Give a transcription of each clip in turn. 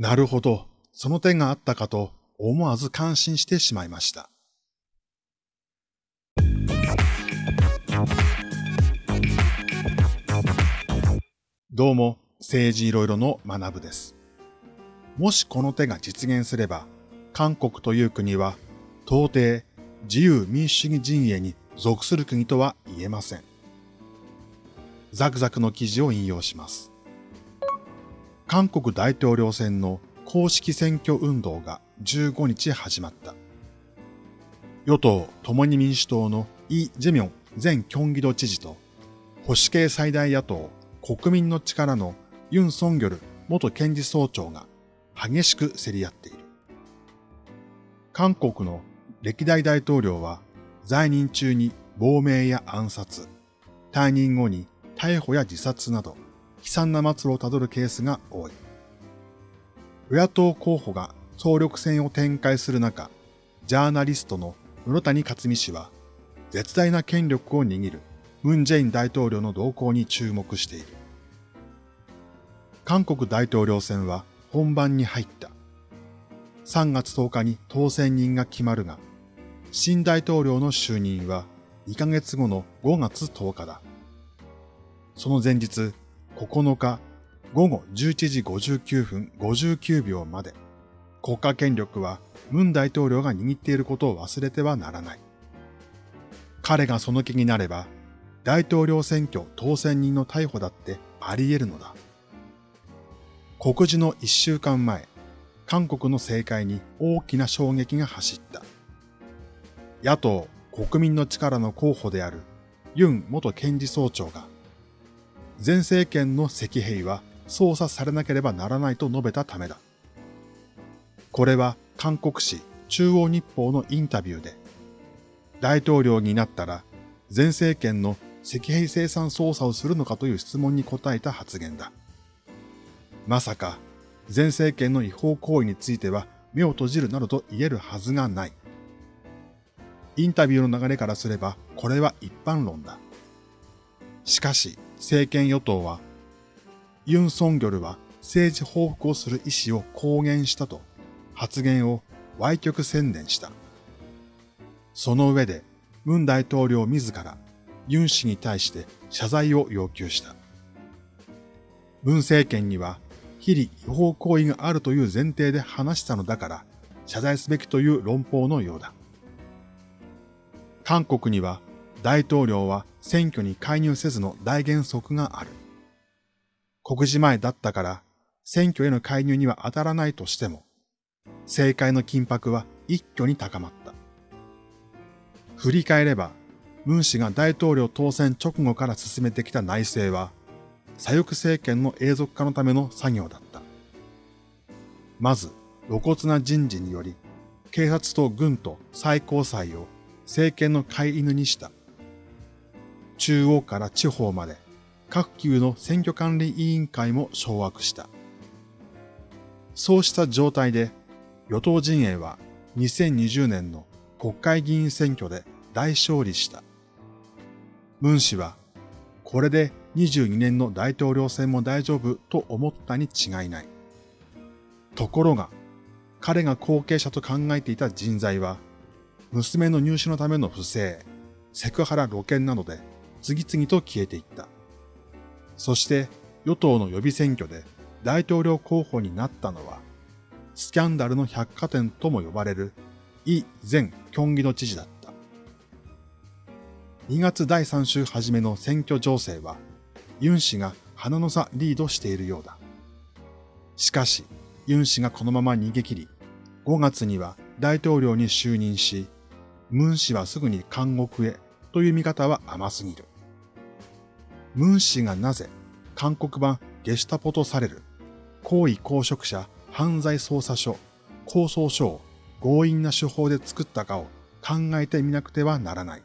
なるほど、その点があったかと思わず感心してしまいました。どうも、政治いろいろの学部です。もしこの手が実現すれば、韓国という国は、到底自由民主主義陣営に属する国とは言えません。ザクザクの記事を引用します。韓国大統領選の公式選挙運動が15日始まった。与党共に民主党のイ・ジェミョン前京畿道知事と保守系最大野党国民の力のユン・ソンギョル元検事総長が激しく競り合っている。韓国の歴代大統領は在任中に亡命や暗殺、退任後に逮捕や自殺など悲惨な末路をたどるケースが多い。与野党候補が総力戦を展開する中、ジャーナリストの室谷克美氏は絶大な権力を握るムン・ジェイン大統領の動向に注目している。韓国大統領選は本番に入った。3月10日に当選人が決まるが、新大統領の就任は2ヶ月後の5月10日だ。その前日、9日午後11時59分59秒まで、国家権力はムン大統領が握っていることを忘れてはならない。彼がその気になれば、大統領選挙当選人の逮捕だってあり得るのだ。告示の一週間前、韓国の政界に大きな衝撃が走った。野党国民の力の候補であるユン元検事総長が、前政権の石兵は捜査されなければならないと述べたためだ。これは韓国紙中央日報のインタビューで、大統領になったら前政権の石兵生産捜査をするのかという質問に答えた発言だ。まさか前政権の違法行為については目を閉じるなどと言えるはずがない。インタビューの流れからすればこれは一般論だ。しかし政権与党はユン・ソンギョルは政治報復をする意思を公言したと発言を歪曲宣伝した。その上で、ムン大統領自らユン氏に対して謝罪を要求した。ムン政権には、非理違法行為があるという前提で話したのだから、謝罪すべきという論法のようだ。韓国には、大統領は選挙に介入せずの大原則がある。告示前だったから、選挙への介入には当たらないとしても、政界の緊迫は一挙に高まった。振り返れば、ムン氏が大統領当選直後から進めてきた内政は、左翼政権の永続化のための作業だった。まず、露骨な人事により、警察と軍と最高裁を政権の飼い犬にした。中央から地方まで各級の選挙管理委員会も掌握した。そうした状態で与党陣営は2020年の国会議員選挙で大勝利した。ムン氏はこれで22年の大統領選も大丈夫と思ったに違いない。ところが彼が後継者と考えていた人材は娘の入試のための不正、セクハラ露見などで次々と消えていった。そして与党の予備選挙で大統領候補になったのは、スキャンダルの百貨店とも呼ばれるイ前京畿の知事だった。2月第3週初めの選挙情勢は、ユン氏が鼻の差リードしているようだ。しかし、ユン氏がこのまま逃げ切り、5月には大統領に就任し、ムン氏はすぐに監獄へという見方は甘すぎる。ムン氏がなぜ韓国版ゲシュタポとされる行為公職者犯罪捜査書構想書を強引な手法で作ったかを考えてみなくてはならない。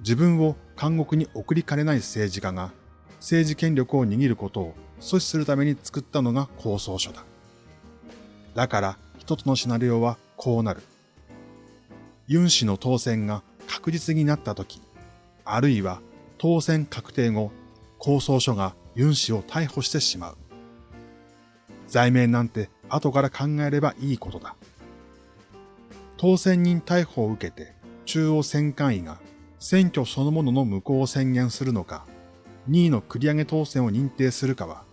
自分を監獄に送りかねない政治家が政治権力を握ることを阻止するために作ったのが構想書だ。だから一つのシナリオはこうなる。ユン氏の当選が確実になったとき、あるいは当選確定後、構想書がユン氏を逮捕してしまう。罪名なんて後から考えればいいことだ。当選人逮捕を受けて中央選管委が選挙そのものの無効を宣言するのか、2位の繰り上げ当選を認定するかは、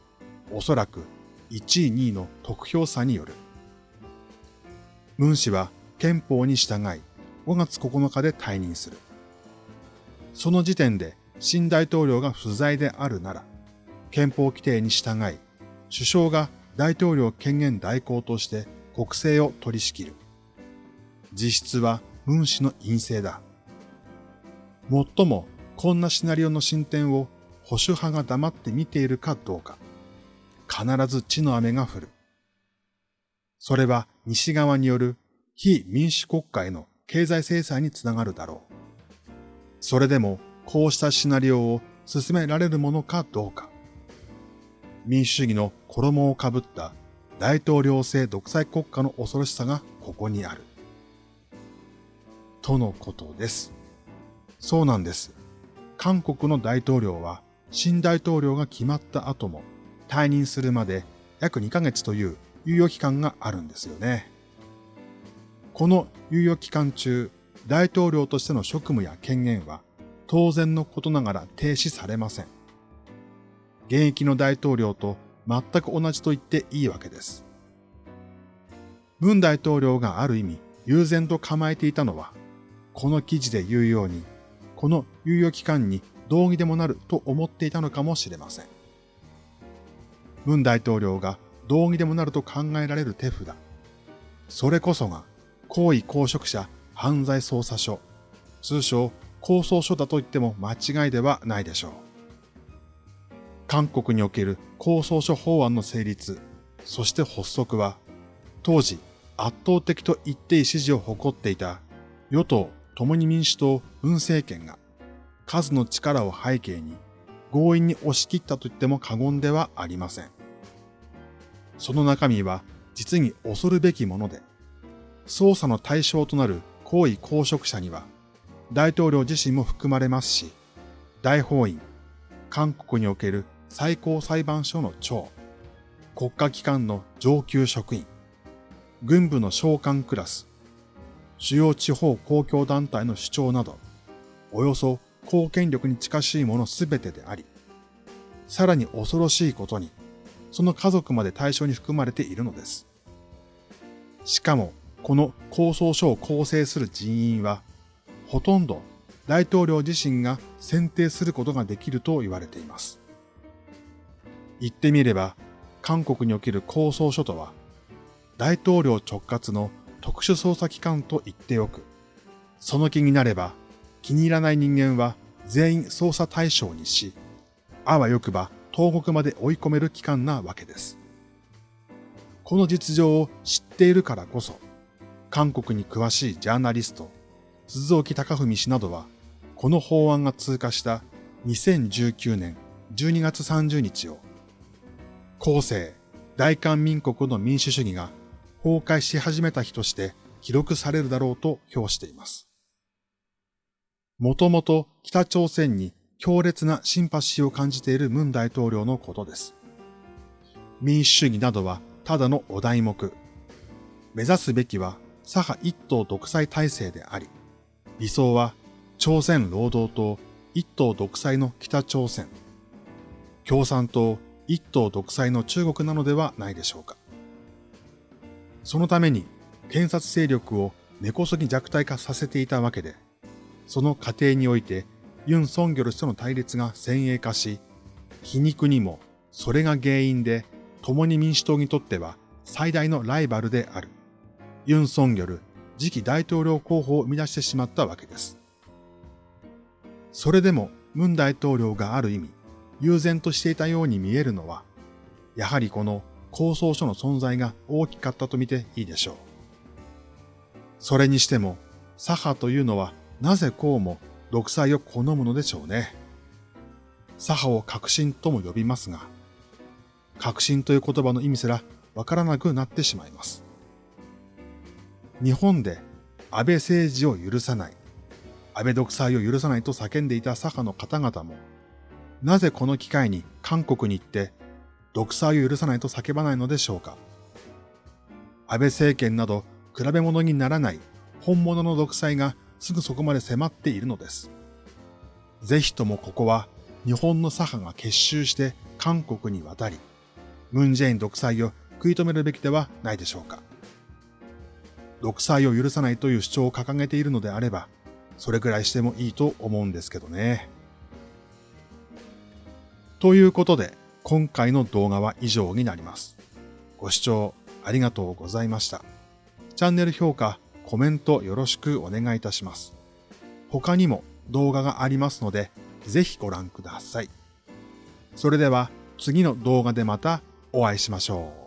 おそらく1位2位の得票差による。文氏は憲法に従い5月9日で退任する。その時点で新大統領が不在であるなら、憲法規定に従い、首相が大統領権限代行として国政を取り仕切る。実質は文氏の陰性だ。もっとも、こんなシナリオの進展を保守派が黙って見ているかどうか。必ず地の雨が降る。それは西側による非民主国家への経済制裁につながるだろう。それでもこうしたシナリオを進められるものかどうか。民主主義の衣をかぶった大統領制独裁国家の恐ろしさがここにある。とのことです。そうなんです。韓国の大統領は新大統領が決まった後も退任するまで約2ヶ月という猶予期間があるんですよね。この猶予期間中、大統領としての職務や権限は当然のことながら停止されません。現役の大統領と全く同じと言っていいわけです。文大統領がある意味悠然と構えていたのは、この記事で言うように、この猶予期間に道義でもなると思っていたのかもしれません。文大統領が道義でもなると考えられる手札。それこそが、行為公職者犯罪捜査所、通称構想書だと言っても間違いではないでしょう。韓国における構想書法案の成立、そして発足は、当時圧倒的と言っていい支持を誇っていた与党共に民主党文政権が数の力を背景に強引に押し切ったと言っても過言ではありません。その中身は実に恐るべきもので、捜査の対象となる行為公職者には大統領自身も含まれますし、大法院、韓国における最高裁判所の長、国家機関の上級職員、軍部の召喚クラス、主要地方公共団体の主張など、およそ公権力に近しいものすべてであり、さらに恐ろしいことに、その家族まで対象に含まれているのです。しかも、この構想書を構成する人員は、ほとんど大統領自身が選定することができると言われています。言ってみれば、韓国における構想書とは、大統領直轄の特殊捜査機関と言っておく。その気になれば、気に入らない人間は全員捜査対象にし、あわよくば東国まで追い込める機関なわけです。この実情を知っているからこそ、韓国に詳しいジャーナリスト、鈴木隆文氏などは、この法案が通過した2019年12月30日を、後世、大韓民国の民主主義が崩壊し始めた日として記録されるだろうと評しています。もともと北朝鮮に強烈なシンパシーを感じている文大統領のことです。民主主義などはただのお題目。目指すべきは左派一党独裁体制であり、理想は朝鮮労働党一党独裁の北朝鮮、共産党一党独裁の中国なのではないでしょうか。そのために検察勢力を根こそぎ弱体化させていたわけで、その過程においてユン・ソンギョル氏との対立が先鋭化し、皮肉にもそれが原因で共に民主党にとっては最大のライバルであるユン・ソンギョル次期大統領候補を生み出してしまったわけです。それでも、ムン大統領がある意味、悠然としていたように見えるのは、やはりこの構想書の存在が大きかったと見ていいでしょう。それにしても、左派というのはなぜこうも独裁を好むのでしょうね。左派を革新とも呼びますが、革新という言葉の意味すらわからなくなってしまいます。日本で安倍政治を許さない、安倍独裁を許さないと叫んでいた左派の方々も、なぜこの機会に韓国に行って、独裁を許さないと叫ばないのでしょうか安倍政権など比べ物にならない本物の独裁がすぐそこまで迫っているのです。ぜひともここは日本の左派が結集して韓国に渡り、ムンジェイン独裁を食い止めるべきではないでしょうか。独裁を許さないという主張を掲げているのであれば、それくらいしてもいいと思うんですけどね。ということで、今回の動画は以上になります。ご視聴ありがとうございました。チャンネル評価、コメントよろしくお願いいたします。他にも動画がありますので、ぜひご覧ください。それでは次の動画でまたお会いしましょう。